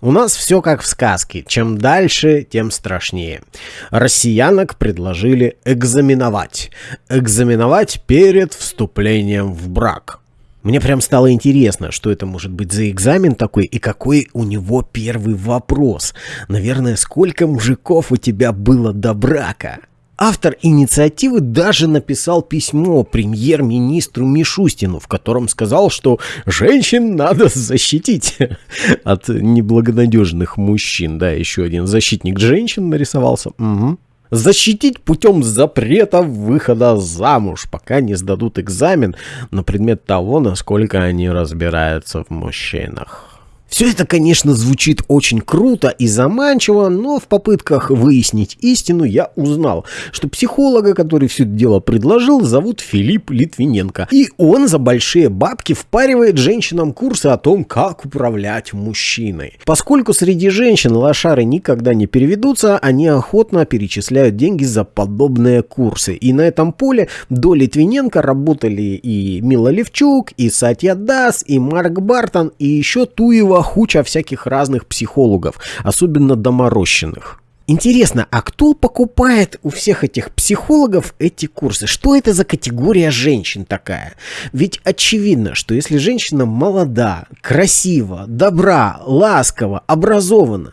У нас все как в сказке. Чем дальше, тем страшнее. Россиянок предложили экзаменовать. Экзаменовать перед вступлением в брак. Мне прям стало интересно, что это может быть за экзамен такой и какой у него первый вопрос. Наверное, сколько мужиков у тебя было до брака? Автор инициативы даже написал письмо премьер-министру Мишустину, в котором сказал, что женщин надо защитить от неблагонадежных мужчин. Да, еще один защитник женщин нарисовался. Угу. Защитить путем запрета выхода замуж, пока не сдадут экзамен на предмет того, насколько они разбираются в мужчинах. Все это, конечно, звучит очень круто и заманчиво, но в попытках выяснить истину я узнал, что психолога, который все это дело предложил, зовут Филипп Литвиненко. И он за большие бабки впаривает женщинам курсы о том, как управлять мужчиной. Поскольку среди женщин лошары никогда не переведутся, они охотно перечисляют деньги за подобные курсы. И на этом поле до Литвиненко работали и Мила Левчук, и Сатья Дас, и Марк Бартон, и еще Туева хуча всяких разных психологов, особенно доморощенных. Интересно, а кто покупает у всех этих психологов эти курсы? Что это за категория женщин такая? Ведь очевидно, что если женщина молода, красива, добра, ласкова, образована,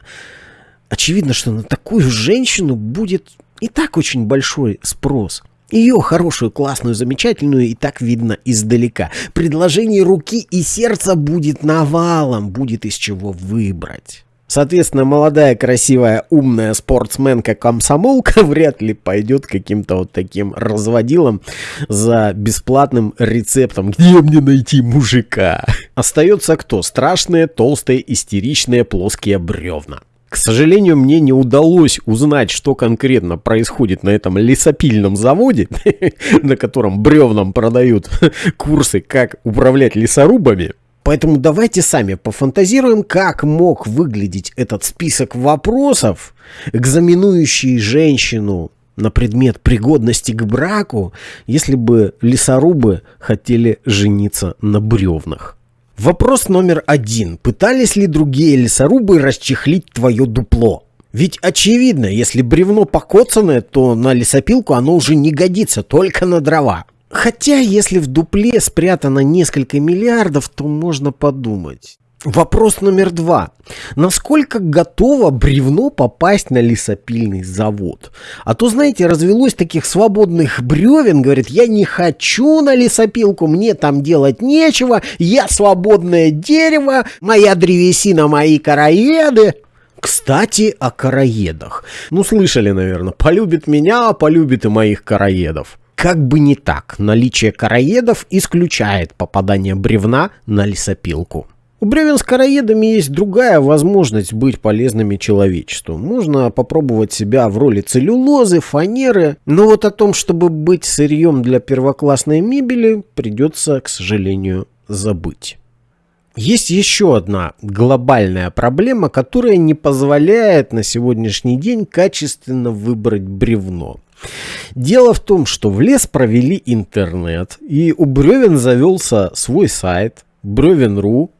очевидно, что на такую женщину будет и так очень большой спрос. Ее хорошую, классную, замечательную и так видно издалека. Предложение руки и сердца будет навалом, будет из чего выбрать. Соответственно, молодая, красивая, умная спортсменка-комсомолка вряд ли пойдет каким-то вот таким разводилом за бесплатным рецептом. Где мне найти мужика? Остается кто? Страшные, толстые, истеричные, плоские бревна. К сожалению, мне не удалось узнать, что конкретно происходит на этом лесопильном заводе, на котором бревнам продают курсы, как управлять лесорубами. Поэтому давайте сами пофантазируем, как мог выглядеть этот список вопросов, экзаменующий женщину на предмет пригодности к браку, если бы лесорубы хотели жениться на бревнах. Вопрос номер один. Пытались ли другие лесорубы расчехлить твое дупло? Ведь очевидно, если бревно покоцанное, то на лесопилку оно уже не годится, только на дрова. Хотя, если в дупле спрятано несколько миллиардов, то можно подумать. Вопрос номер два. Насколько готово бревно попасть на лесопильный завод? А то, знаете, развелось таких свободных бревен, говорит, я не хочу на лесопилку, мне там делать нечего, я свободное дерево, моя древесина, мои короеды. Кстати, о короедах. Ну, слышали, наверное, полюбит меня, полюбит и моих короедов. Как бы не так, наличие короедов исключает попадание бревна на лесопилку. У бревен с короедами есть другая возможность быть полезными человечеству. Можно попробовать себя в роли целлюлозы, фанеры, но вот о том, чтобы быть сырьем для первоклассной мебели, придется, к сожалению, забыть. Есть еще одна глобальная проблема, которая не позволяет на сегодняшний день качественно выбрать бревно. Дело в том, что в лес провели интернет, и у бревен завелся свой сайт бревен.ру,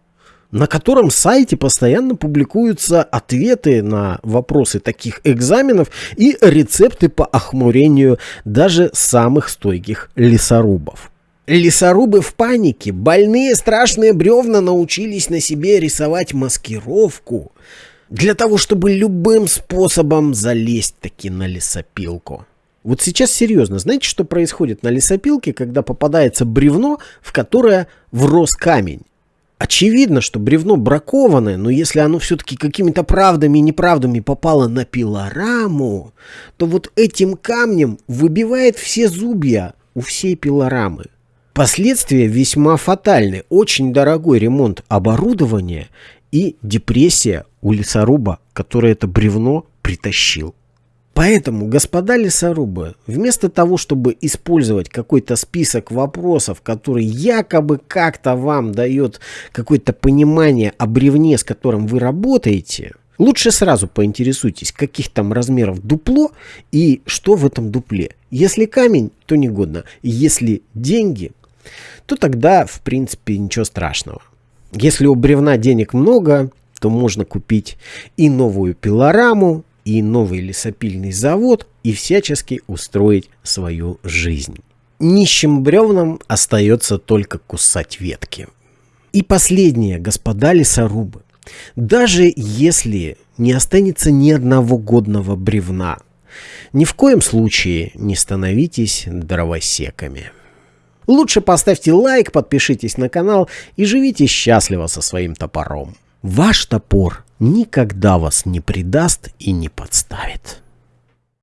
на котором сайте постоянно публикуются ответы на вопросы таких экзаменов и рецепты по охмурению даже самых стойких лесорубов. Лесорубы в панике, больные страшные бревна научились на себе рисовать маскировку для того, чтобы любым способом залезть таки на лесопилку. Вот сейчас серьезно, знаете, что происходит на лесопилке, когда попадается бревно, в которое врос камень? Очевидно, что бревно бракованное, но если оно все-таки какими-то правдами и неправдами попало на пилораму, то вот этим камнем выбивает все зубья у всей пилорамы. Последствия весьма фатальны. Очень дорогой ремонт оборудования и депрессия у лесоруба, который это бревно притащил. Поэтому, господа лесорубы, вместо того, чтобы использовать какой-то список вопросов, который якобы как-то вам дает какое-то понимание о бревне, с которым вы работаете, лучше сразу поинтересуйтесь, каких там размеров дупло и что в этом дупле. Если камень, то негодно. Если деньги, то тогда, в принципе, ничего страшного. Если у бревна денег много, то можно купить и новую пилораму, и новый лесопильный завод, и всячески устроить свою жизнь. Нищим бревнам остается только кусать ветки. И последнее, господа лесорубы. Даже если не останется ни одного годного бревна, ни в коем случае не становитесь дровосеками. Лучше поставьте лайк, подпишитесь на канал и живите счастливо со своим топором. Ваш топор никогда вас не предаст и не подставит.